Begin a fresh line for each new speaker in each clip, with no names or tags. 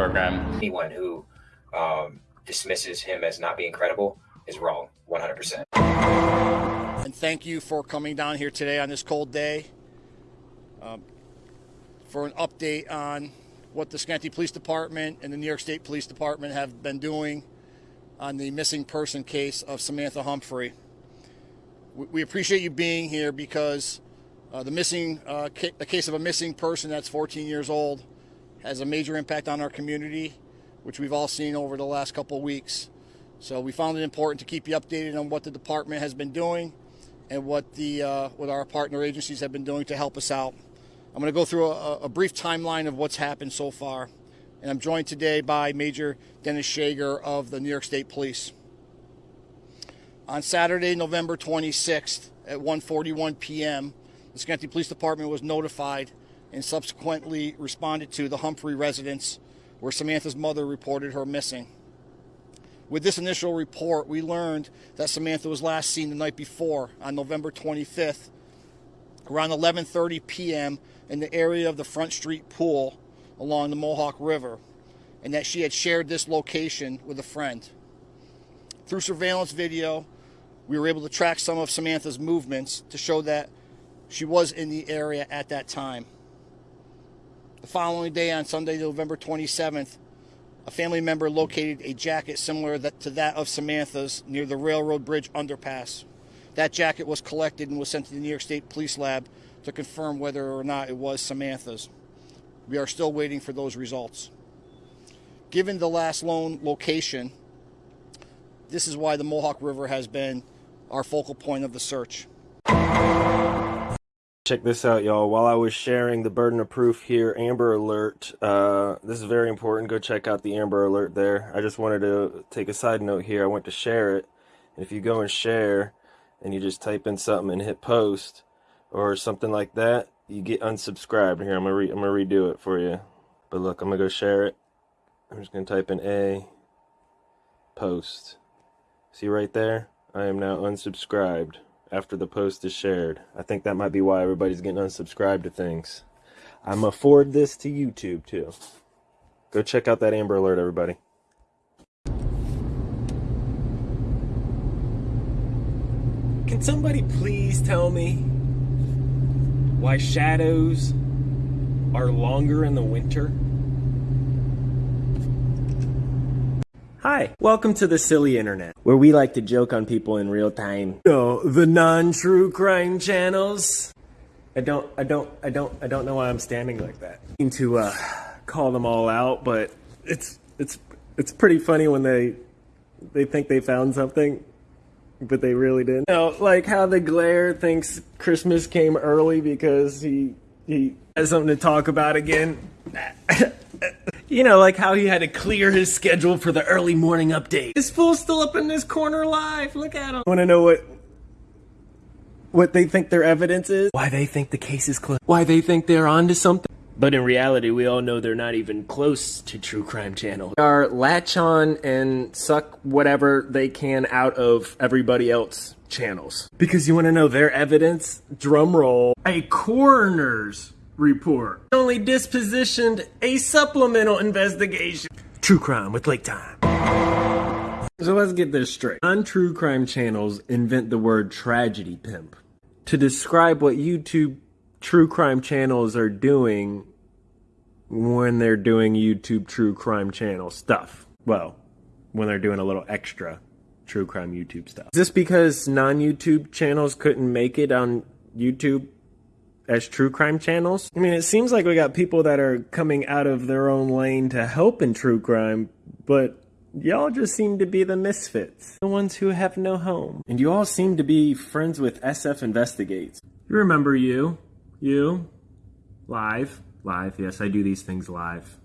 program.
Anyone who um, dismisses him as not being credible is wrong, 100%.
And thank you for coming down here today on this cold day um, for an update on what the Schenectady Police Department and the New York State Police Department have been doing on the missing person case of Samantha Humphrey. We appreciate you being here because uh, the missing, uh, ca- the case of a missing person that's 14 years old has a major impact on our community, which we've all seen over the last couple of weeks. So we found it important to keep you updated on what the department has been doing and what the uh, what our partner agencies have been doing to help us out. I'm going to go through a, a, brief timeline of what's happened so far, and I'm joined today by Major Dennis Shager of the New York State Police. On Saturday, November 26th at 1:41 p.m., the Schenectady Police Department was notified and subsequently responded to the Humphrey residence where Samantha's mother reported her missing. With this initial report, we learned that Samantha was last seen the night before on November 25th around 11:30 p.m. in the area of the Front Street pool along the Mohawk River and that she had shared this location with a friend. Through surveillance video, we were able to track some of Samantha's movements to show that she was in the area at that time. Following day, on Sunday, November 27th, a family member located a jacket similar to that of Samantha's near the Railroad Bridge underpass. That jacket was collected and was sent to the New York State Police Lab to confirm whether or not it was Samantha's. We are still waiting for those results. Given the last loan location, this is why the Mohawk River has been our focal point of the search.
Check this out, y'all. While I was sharing the burden of proof here, Amber Alert, uh, this is very important. Go check out the Amber Alert there. I just wanted to take a side note here. I went to share it. And if you go and share and you just type in something and hit post or something like that, you get unsubscribed. Here, I'm going to I'm gonna redo it for you. But look, I'm to go share it. I'm just to type in A, post. See right there? I am now unsubscribed after the post is shared. I think that might be why everybody's getting unsubscribed to things. I'm going forward this to YouTube too. Go check out that Amber Alert, everybody. Can somebody please tell me why shadows are longer in the winter? Hi, welcome to the silly internet, where we like to joke on people in real time. No, the non-true crime channels. I don't, I don't, I don't, I don't know why I'm standing like that. I mean To uh, call them all out, but it's, it's, it's pretty funny when they, they think they found something, but they really didn't. You know, like how the glare thinks Christmas came early because he, he has something to talk about again. You know, like how he had to clear his schedule for the early morning update. This fool's still up in this corner live. Look at him. Want to know what what they think their evidence is? Why they think the case is closed? Why they think they're onto something? But in reality, we all know they're not even close to True Crime Channel. They are latch on and suck whatever they can out of everybody else channels. Because you want to know their evidence? Drum roll. A coroner's report. Only dispositioned a supplemental investigation. True crime with Lake Time. So let's get this straight. Non-true crime channels invent the word tragedy pimp to describe what YouTube true crime channels are doing when they're doing YouTube true crime channel stuff. Well, when they're doing a little extra true crime YouTube stuff. Is this because non-YouTube channels couldn't make it on YouTube as true crime channels. I mean, it seems like we got people that are coming out of their own lane to help in true crime, but y'all just seem to be the misfits, the ones who have no home. And you all seem to be friends with SF Investigates. You remember you? You? Live? Live, yes, I do these things live.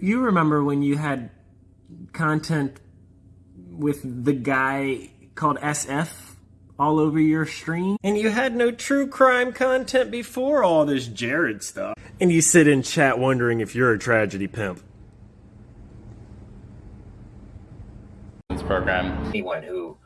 You remember when you had content with the guy called SF all over your stream. And you had no true crime content before all this Jared stuff. And you sit in chat wondering if you're a tragedy pimp.
This Program.
Anyone who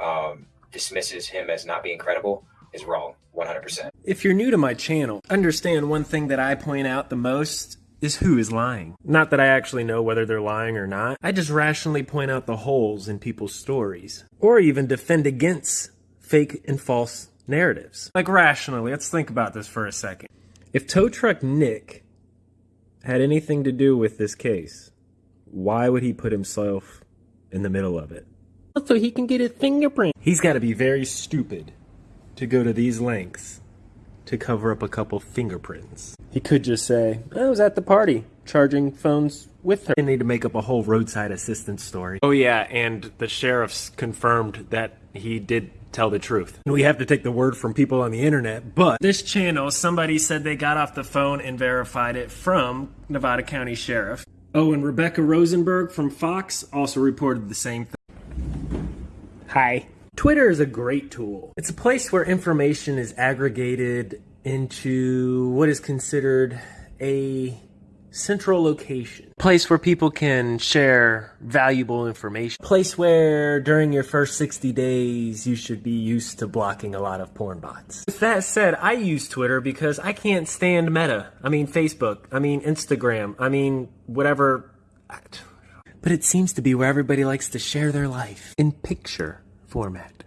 um, dismisses him as not being credible is wrong, 100%.
If you're new to my channel, understand one thing that I point out the most is who is lying. Not that I actually know whether they're lying or not. I just rationally point out the holes in people's stories. Or even defend against fake and false narratives. Like rationally, let's think about this for a second. If tow truck Nick had anything to do with this case, why would he put himself in the middle of it? So he can get his fingerprint. He's got to be very stupid to go to these lengths to cover up a couple fingerprints. He could just say, I was at the party, charging phones with her. They need to make up a whole roadside assistance story. Oh yeah, and the sheriffs confirmed that he did tell the truth. We have to take the word from people on the internet, but this channel, somebody said they got off the phone and verified it from Nevada County Sheriff. Oh, and Rebecca Rosenberg from Fox also reported the same thing. Hi. Twitter is a great tool. It's a place where information is aggregated into what is considered a central location. Place where people can share valuable information. Place where during your first 60 days you should be used to blocking a lot of porn bots. With that said, I use Twitter because I can't stand Meta. I mean Facebook. I mean Instagram. I mean whatever. But it seems to be where everybody likes to share their life in picture format.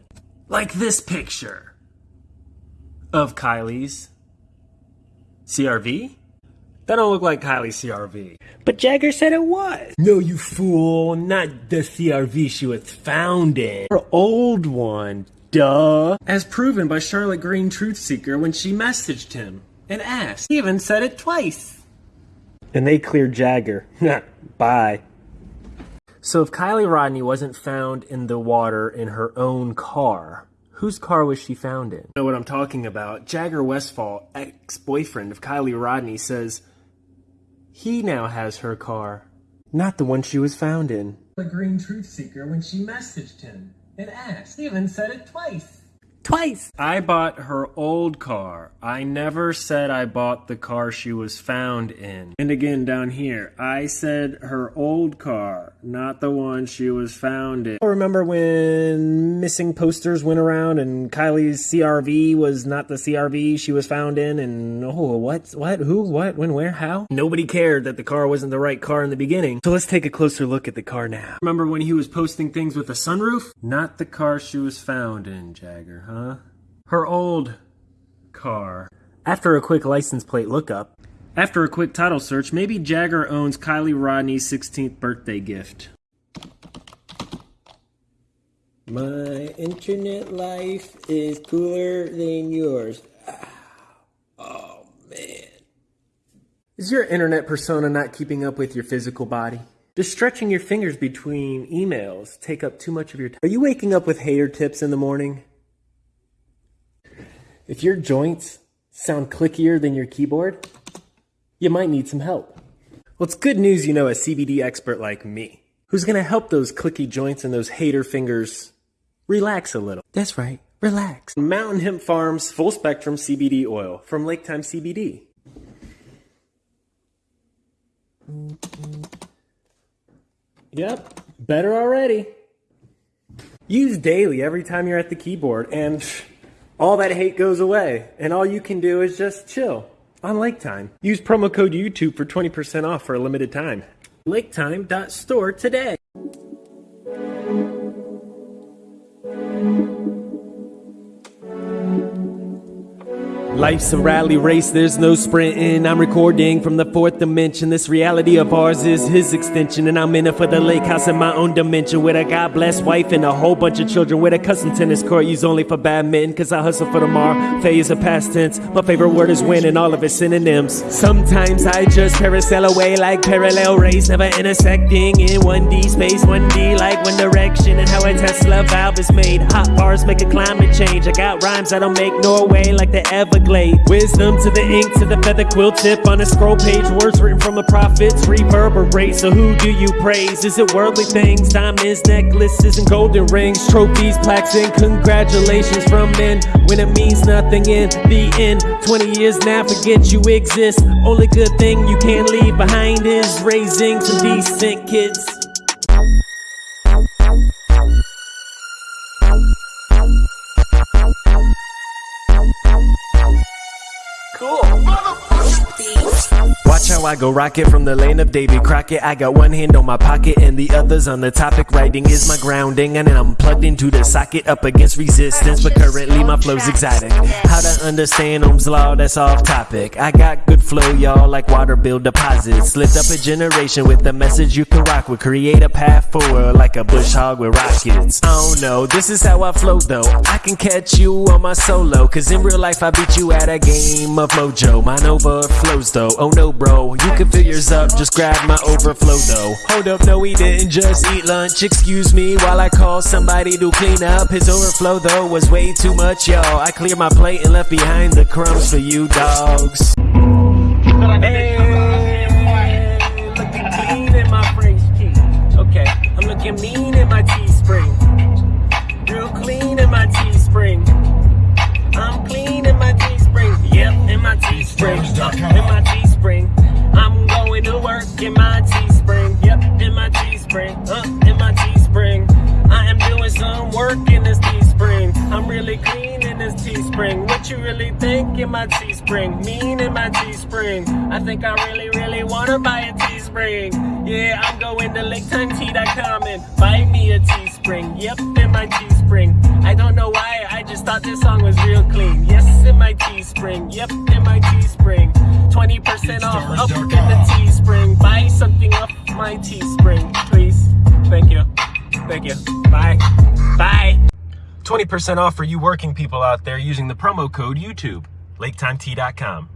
Like this picture of Kiely's CRV? That don't look like Kiely's CRV. But Jagger said it was. No, you fool. Not the CRV she was found in. Her old one. Duh. As proven by Charlotte Green Truth Seeker when she messaged him and asked. He even said it twice. And they cleared Jagger. Bye. So if Kiely Rodni wasn't found in the water in her own car, whose car was she found in? You know what I'm talking about? Jagger Westfall, ex-boyfriend of Kiely Rodni, says he now has her car, not the one she was found in. The Green Truth Seeker when she messaged him and asked. Even said it twice. Twice! I bought her old car. I never said I bought the car she was found in. And again down here, I said her old car, not the one she was found in. I remember when missing posters went around and Kiely's CRV was not the CRV she was found in and oh, what, what, who, what, when, where, how? Nobody cared that the car wasn't the right car in the beginning. So let's take a closer look at the car now. Remember when he was posting things with a sunroof? Not the car she was found in, Jagger, huh? Her old car. After a quick license plate lookup, after a quick title search, maybe Jagger owns Kiely Rodni's 16th birthday gift. My internet life is cooler than yours. Ah, oh, man. Is your internet persona not keeping up with your physical body? Does stretching your fingers between emails take up too much of your time? Are you waking up with hater tips in the morning? If your joints sound clickier than your keyboard, you might need some help. Well, it's good news you know a CBD expert like me, who's going to help those clicky joints and those hater fingers relax a little. That's right, relax. Mountain Hemp Farms full spectrum CBD oil from Lake Time CBD. Yep, better already. Use daily every time you're at the keyboard, and all that hate goes away, and all you can do is just chill on Lake Time. Use promo code YouTube for 20% off for a limited time. LakeTime.store today. Life's a rally race, there's no sprinting. I'm recording from the fourth dimension. This reality of ours is his extension. And I'm in it for the lake house in my own dimension. With a God blessed wife and a whole bunch of children. With a custom tennis court used only for badminton. Cause I hustle for tomorrow. Faye is a past tense. My favorite word is win and all of its synonyms. Sometimes I just parasail away like parallel rays. Never intersecting in 1D space. 1D like one direction. And how a Tesla valve is made. Hot bars make a climate change. I got rhymes that'll make Norway like the Everglades. Wisdom to the ink, to the feather quill tip on a scroll page. Words written from the prophets reverberate. So who do you praise? Is it worldly things, diamonds, necklaces, and golden rings, trophies, plaques, and congratulations from men when it means nothing in the end? 20 years now, forget you exist. Only good thing you can leave behind is raising some decent kids. Watch Watch how I go rocket from the lane of Davy Crockett. I got one hand on my pocket and the other's on the topic. Writing is my grounding, and I'm plugged into the socket up against resistance. But currently my flow's exotic. How to understand Ohm's law? That's off topic. I got good flow, y'all, like water bill deposits. Lift up a generation with the message you can rock with. Create a path forward like a bush hog with rockets. Oh no, this is how I flow though. I can catch you on my solo, cause in real life I beat you at a game of mojo. Mine though. Oh no, bro, you can fill yours up, just grab my overflow though. Hold up, no, we didn't just eat lunch. Excuse me while I call somebody to clean up. His overflow though was way too much, y'all. I cleared my plate and left behind the crumbs for you dogs. Hey, looking clean in my French tee. Okay, I'm looking mean Teespring. In my Teespring. I'm going to work in my Teespring. Yep, in my Teespring. Uh, in my Teespring. I am doing some work in this Teespring. I'm really clean in this Teespring. What you really think in my Teespring? Mean in my Teespring. I think I really, really wanna buy a Teespring. Yeah, I'm going to LakeTimeT.com and buy me a Teespring. Yep, in my Teespring. Clean. Yes, in my Teespring. Yep, in my Teespring. 20% off up in the Teespring. Buy something off my Teespring, please. Thank you. Thank you. Bye. Bye. 20% off for you working people out there using the promo code YouTube. LakeTimeT.com.